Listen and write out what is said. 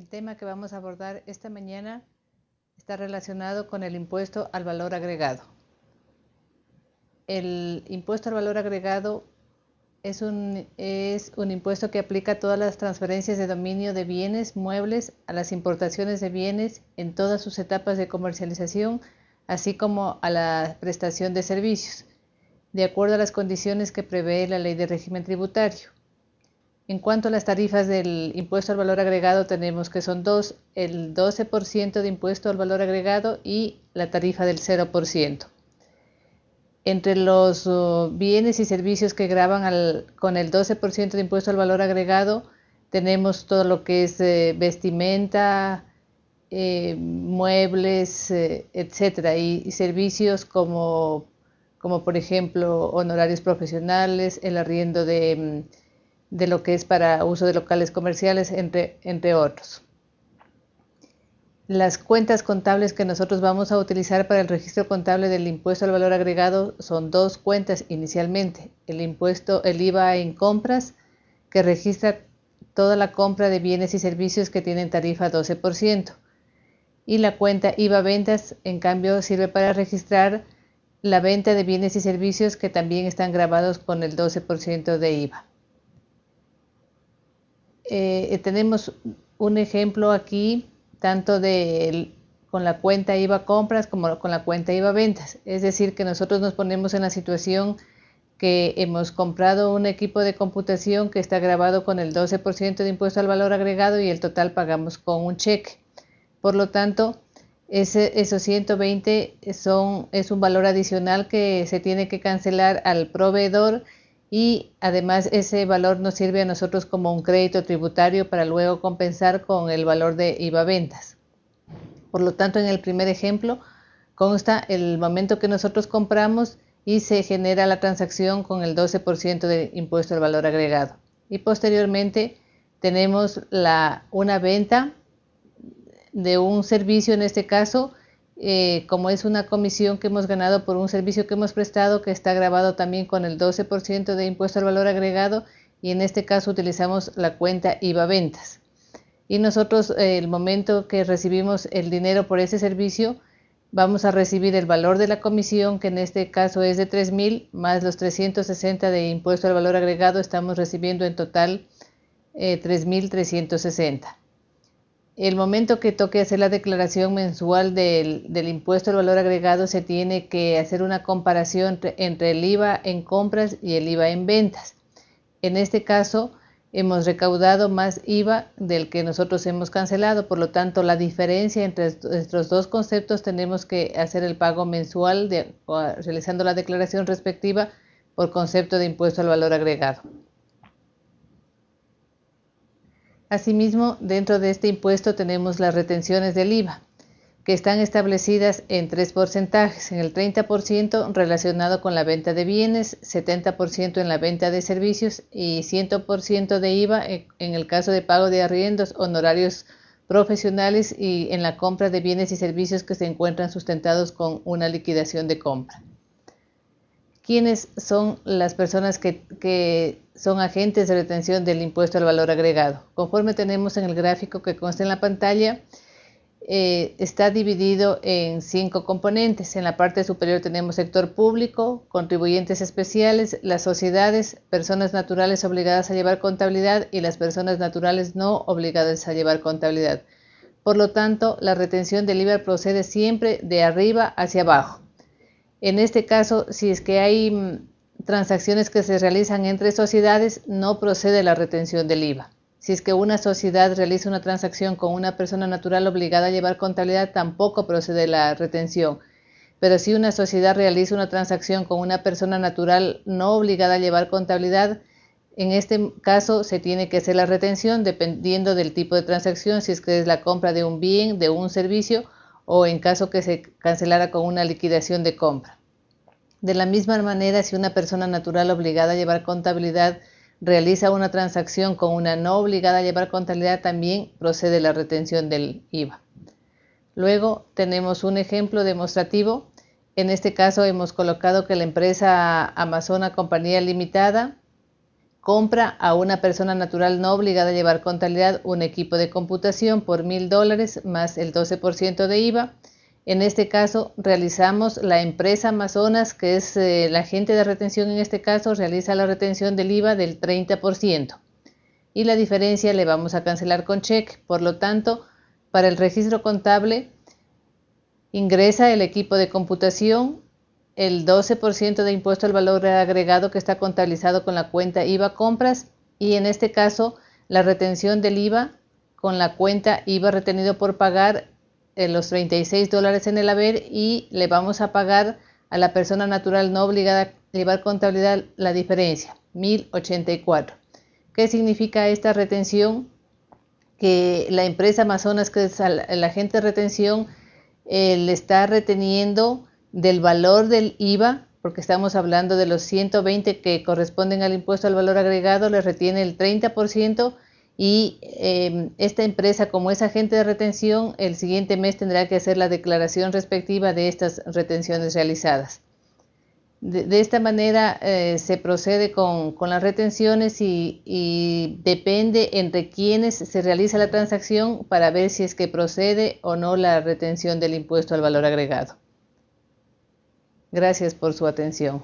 El tema que vamos a abordar esta mañana está relacionado con el impuesto al valor agregado. El impuesto al valor agregado es un, es un impuesto que aplica todas las transferencias de dominio de bienes muebles, a las importaciones de bienes en todas sus etapas de comercialización, así como a la prestación de servicios, de acuerdo a las condiciones que prevé la ley de régimen tributario. En cuanto a las tarifas del impuesto al valor agregado, tenemos que son dos, el 12% de impuesto al valor agregado y la tarifa del 0%. Entre los uh, bienes y servicios que graban con el 12% de impuesto al valor agregado, tenemos todo lo que es eh, vestimenta, eh, muebles, eh, etcétera, y, servicios como, como, por ejemplo, honorarios profesionales, el arriendo de mm, de lo que es para uso de locales comerciales, entre, entre otros. Las cuentas contables que nosotros vamos a utilizar para el registro contable del impuesto al valor agregado son dos cuentas inicialmente. El impuesto, el IVA en compras, que registra toda la compra de bienes y servicios que tienen tarifa 12%. Y la cuenta IVA ventas, en cambio, sirve para registrar la venta de bienes y servicios que también están grabados con el 12% de IVA. Eh, tenemos un ejemplo aquí tanto de con la cuenta IVA compras como con la cuenta IVA ventas. Es decir, que nosotros nos ponemos en la situación que hemos comprado un equipo de computación que está grabado con el 12% de impuesto al valor agregado y el total pagamos con un cheque. Por lo tanto, ese, esos 120 son, es un valor adicional que se tiene que cancelar al proveedor y además ese valor nos sirve a nosotros como un crédito tributario para luego compensar con el valor de IVA ventas. Por lo tanto, en el primer ejemplo consta el momento que nosotros compramos y se genera la transacción con el 12% de impuesto al valor agregado. Y posteriormente tenemos la, una venta de un servicio, en este caso, eh, como es una comisión que hemos ganado por un servicio que hemos prestado que está grabado también con el 12% de impuesto al valor agregado y en este caso utilizamos la cuenta IVA ventas. Y nosotros eh, el momento que recibimos el dinero por ese servicio vamos a recibir el valor de la comisión que en este caso es de 3.000 más los 360 de impuesto al valor agregado estamos recibiendo en total eh, 3.360 el momento que toque hacer la declaración mensual del, impuesto al valor agregado se tiene que hacer una comparación entre, el IVA en compras y el IVA en ventas. En este caso, hemos recaudado más IVA del que nosotros hemos cancelado, por lo tanto la diferencia entre estos dos conceptos tenemos que hacer el pago mensual realizando la declaración respectiva por concepto de impuesto al valor agregado. Asimismo, dentro de este impuesto tenemos las retenciones del IVA, que están establecidas en tres porcentajes, en el 30% relacionado con la venta de bienes, 70% en la venta de servicios y 100% de IVA en el caso de pago de arriendos, honorarios profesionales y en la compra de bienes y servicios que se encuentran sustentados con una liquidación de compra. Quiénes son las personas que, son agentes de retención del impuesto al valor agregado. Conforme tenemos en el gráfico que consta en la pantalla, eh, está dividido en cinco componentes. En la parte superior tenemos sector público, contribuyentes especiales, las sociedades, personas naturales obligadas a llevar contabilidad y las personas naturales no obligadas a llevar contabilidad. Por lo tanto, la retención del IVA procede siempre de arriba hacia abajo. En este caso, si es que hay mm, transacciones que se realizan entre sociedades, no procede la retención del IVA. Si es que una sociedad realiza una transacción con una persona natural obligada a llevar contabilidad, tampoco procede la retención. Pero si una sociedad realiza una transacción con una persona natural no obligada a llevar contabilidad, en este caso se tiene que hacer la retención dependiendo del tipo de transacción, si es que es la compra de un bien, de un servicio o en caso que se cancelara con una liquidación de compra. De la misma manera, si una persona natural obligada a llevar contabilidad realiza una transacción con una no obligada a llevar contabilidad, también procede la retención del IVA. Luego tenemos un ejemplo demostrativo. En este caso hemos colocado que la empresa Amazona Compañía Limitada compra a una persona natural no obligada a llevar contabilidad un equipo de computación por mil dólares más el 12% de IVA. En este caso realizamos la empresa Amazonas, que es eh, la agente de retención en este caso, realiza la retención del IVA del 30% y la diferencia le vamos a cancelar con cheque. Por lo tanto, para el registro contable ingresa el equipo de computación el 12% de impuesto al valor agregado que está contabilizado con la cuenta IVA compras y en este caso la retención del IVA con la cuenta IVA retenido por pagar los 36 dólares en el haber y le vamos a pagar a la persona natural no obligada a llevar contabilidad la diferencia, 1084. ¿Qué significa esta retención? Que la empresa Amazonas, que es el agente de retención, eh, le está reteniendo del valor del IVA, porque estamos hablando de los 120 que corresponden al impuesto al valor agregado, le retiene el 30% y em, esta empresa como es agente de retención, el siguiente mes tendrá que hacer la declaración respectiva de estas retenciones realizadas. De, esta manera eh, se procede con, las retenciones y, y, depende entre quienes se realiza la transacción para ver si es que procede o no la retención del impuesto al valor agregado. Gracias por su atención.